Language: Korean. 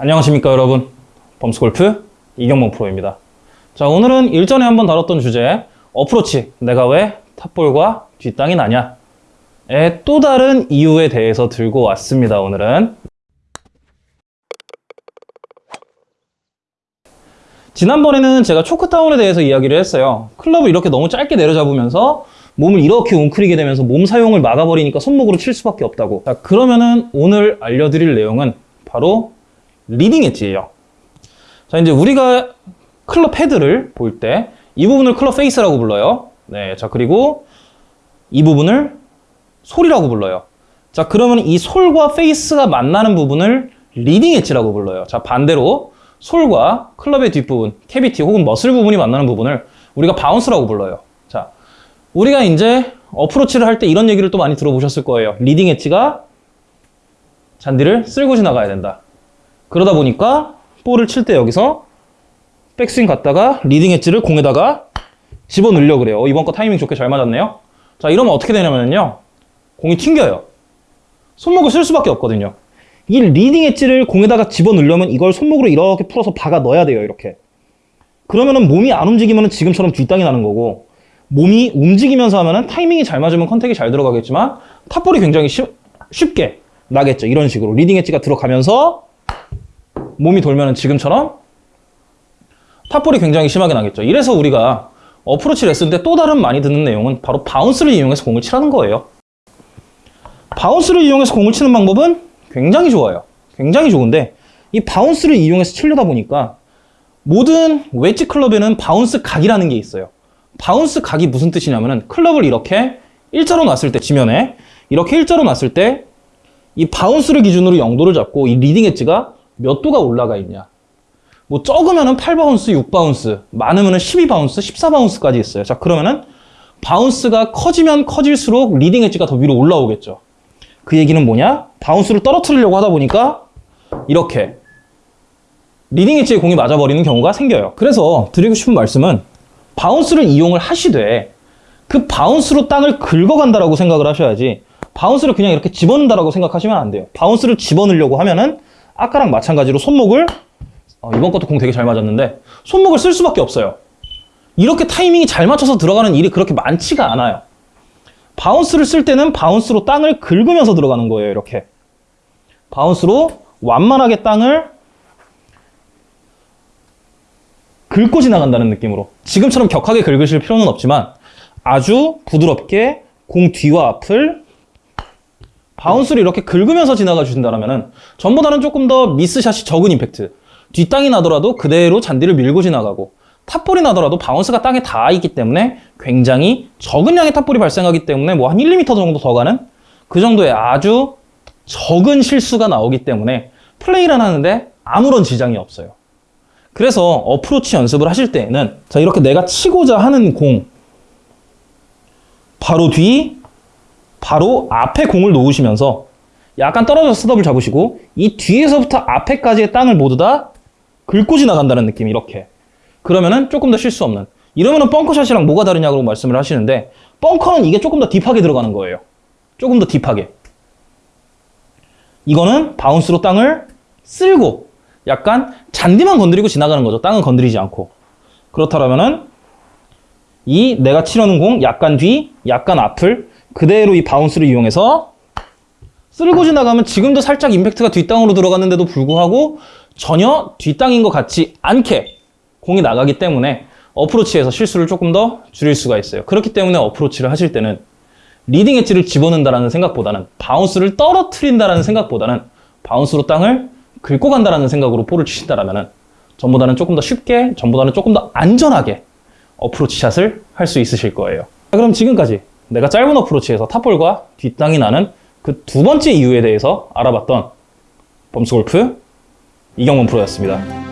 안녕하십니까 여러분. 범스골프 이경범 프로입니다. 자 오늘은 일전에 한번 다뤘던 주제 어프로치. 내가 왜 탑볼과 뒷땅이 나냐의 또 다른 이유에 대해서 들고 왔습니다 오늘은. 지난번에는 제가 초크다운에 대해서 이야기를 했어요. 클럽을 이렇게 너무 짧게 내려잡으면서 몸을 이렇게 웅크리게 되면서 몸 사용을 막아버리니까 손목으로 칠 수밖에 없다고. 자 그러면은 오늘 알려드릴 내용은 바로 leading edge예요. 자 이제 우리가 클럽 헤드를 볼 때 이 부분을 클럽 페이스라고 불러요. 네, 자 그리고 이 부분을 sole이라고 불러요. 자 그러면 이 sole과 페이스가 만나는 부분을 leading edge라고 불러요. 자 반대로 sole과 클럽의 뒷부분, cavity 혹은 muscle 부분이 만나는 부분을 우리가 bounce라고 불러요. 자 우리가 이제 어프로치를 할 때 이런 얘기를 또 많이 들어보셨을 거예요. leading edge가 잔디를 쓸고 지나가야 된다 그러다 보니까 볼을 칠 때 여기서 백스윙 갔다가 leading edge를 공에다가 집어 넣으려 그래요. 어, 이번 거 타이밍 좋게 잘 맞았네요. 자, 이러면 어떻게 되냐면요. 공이 튕겨요. 손목을 쓸 수밖에 없거든요. 이 leading edge를 공에다가 집어 넣으려면 이걸 손목으로 이렇게 풀어서 박아 넣어야 돼요. 이렇게. 그러면은 몸이 안 움직이면은 지금처럼 뒷땅이 나는 거고 몸이 움직이면서 하면은 타이밍이 잘 맞으면 contact이 잘 들어가겠지만 top ball이 굉장히 쉽, 쉽게 나겠죠. 이런 식으로 leading edge가 들어가면서 몸이 돌면은 지금처럼 top ball이 굉장히 심하게 나겠죠. 이래서 우리가 어프로치 레슨 때 또 다른 많이 듣는 내용은 바로 bounce를 이용해서 공을 치라는 거예요. bounce를 이용해서 공을 치는 방법은 굉장히 좋아요. 굉장히 좋은데 이 bounce를 이용해서 치려다 보니까 모든 웨지 클럽에는 bounce 각이라는 게 있어요. bounce 각이 무슨 뜻이냐면은 클럽을 이렇게 일자로 놨을 때 지면에 이렇게 일자로 놨을 때 이 bounce를 기준으로 0도를 잡고 이 leading edge가 몇 도가 올라가 있냐 뭐 적으면은 8bounce, 6bounce, 많으면은 12bounce, 14bounce까지 있어요. 자, 그러면은 bounce가 커지면 커질수록 leading edge가 더 위로 올라오겠죠. 그 얘기는 뭐냐? bounce를 떨어뜨리려고 하다 보니까 이렇게 leading edge에 공이 맞아버리는 경우가 생겨요. 그래서 드리고 싶은 말씀은 bounce를 이용을 하시되 그 bounce로 땅을 긁어간다라고 생각을 하셔야지 bounce를 그냥 이렇게 집어넣는다라고 생각하시면 안 돼요. bounce를 집어넣으려고 하면은 아까랑 마찬가지로 손목을 어, 이번 것도 공 되게 잘 맞았는데 손목을 쓸 수밖에 없어요. 이렇게 타이밍이 잘 맞춰서 들어가는 일이 그렇게 많지가 않아요. bounce를 쓸 때는 bounce로 땅을 긁으면서 들어가는 거예요. 이렇게. bounce로 완만하게 땅을 긁고 지나간다는 느낌으로. 지금처럼 격하게 긁으실 필요는 없지만 아주 부드럽게 공 뒤와 앞을 bounce를 이렇게 긁으면서 지나가 주신다면 전보다는 조금 더 miss shot이 적은 임팩트 뒷땅이 나더라도 그대로 잔디를 밀고 지나가고 top ball이 나더라도 bounce가 땅에 닿아 있기 때문에 굉장히 적은 양의 top ball이 발생하기 때문에 뭐 한 1, 2m 정도 더 가는 그 정도의 아주 적은 실수가 나오기 때문에 플레이를 하는데 아무런 지장이 없어요. 그래서 어프로치 연습을 하실 때에는 자 이렇게 내가 치고자 하는 공 바로 뒤 바로 앞에 공을 놓으시면서 약간 떨어져서 스톱을 잡으시고 이 뒤에서부터 앞에까지의 땅을 모두 다 긁고 지나간다는 느낌 이렇게. 그러면은 조금 더 실수 없는. 이러면은 벙커샷이랑 뭐가 다르냐고 말씀을 하시는데 벙커는 이게 조금 더 deep하게 들어가는 거예요. 조금 더 deep하게. 이거는 bounce로 땅을 쓸고 약간 잔디만 건드리고 지나가는 거죠. 땅은 건드리지 않고. 그렇다면은 이 내가 치려는 공 약간 뒤 약간 앞을 그대로 이 bounce를 이용해서 쓸고 지나가면 지금도 살짝 임팩트가 뒷땅으로 들어갔는데도 불구하고 전혀 뒷땅인 것 같지 않게 공이 나가기 때문에 어프로치에서 실수를 조금 더 줄일 수가 있어요. 그렇기 때문에 어프로치를 하실 때는 leading edge를 집어넣는다는 생각보다는 bounce를 떨어뜨린다는 생각보다는 bounce로 땅을 긁고 간다는 생각으로 볼을 치신다면 전보다는 조금 더 쉽게, 전보다는 조금 더 안전하게 어프로치 샷을 할 수 있으실 거예요. 자, 그럼 지금까지 내가 짧은 어프로치에서 top ball과 뒷땅이 나는 그 두 번째 이유에 대해서 알아봤던 범스골프 이경문 프로였습니다.